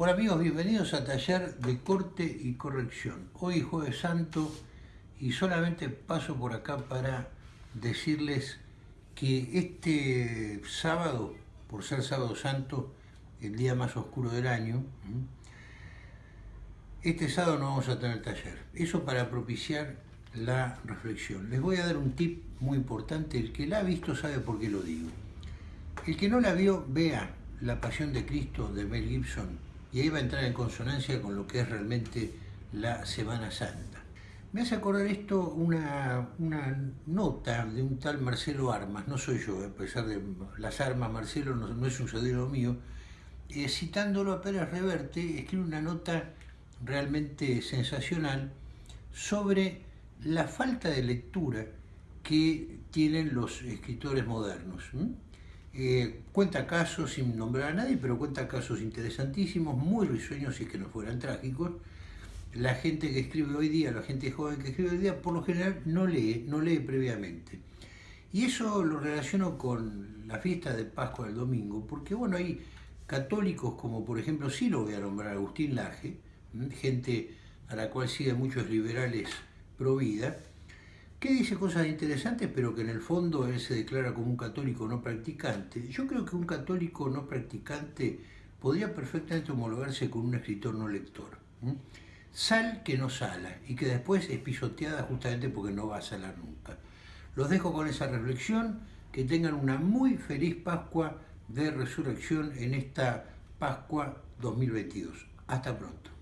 Hola amigos, bienvenidos a Taller de Corte y Corrección. Hoy Jueves Santo y solamente paso por acá para decirles que este sábado, por ser sábado santo, el día más oscuro del año, este sábado no vamos a tener taller. Eso para propiciar la reflexión. Les voy a dar un tip muy importante, el que la ha visto sabe por qué lo digo. El que no la vio, vea La Pasión de Cristo de Mel Gibson y ahí va a entrar en consonancia con lo que es realmente la Semana Santa. Me hace acordar esto una, nota de un tal Marcelo Armas, no soy yo, a pesar de las armas, Marcelo no, es un sobrino mío, eh, citándolo a Reverte, escribe una nota realmente sensacional sobre la falta de lectura que tienen los escritores modernos. Eh, cuenta casos, sin nombrar a nadie, pero cuenta casos interesantísimos, muy risueños y que no fueran trágicos. La gente que escribe hoy día, la gente joven que escribe hoy día, por lo general no lee, no lee previamente. Y eso lo relaciono con la fiesta de Pascua del domingo, porque bueno, hay católicos como por ejemplo, sí lo voy a nombrar, Agustín Laje, gente a la cual siguen muchos liberales pro vida, que dice cosas interesantes, pero que en el fondo él se declara como un católico no practicante. Yo creo que un católico no practicante podría perfectamente homologarse con un escritor no lector. Sal que no sala y que después es pisoteada justamente porque no va a salar nunca. Los dejo con esa reflexión, que tengan una muy feliz Pascua de Resurrección en esta Pascua 2022. Hasta pronto.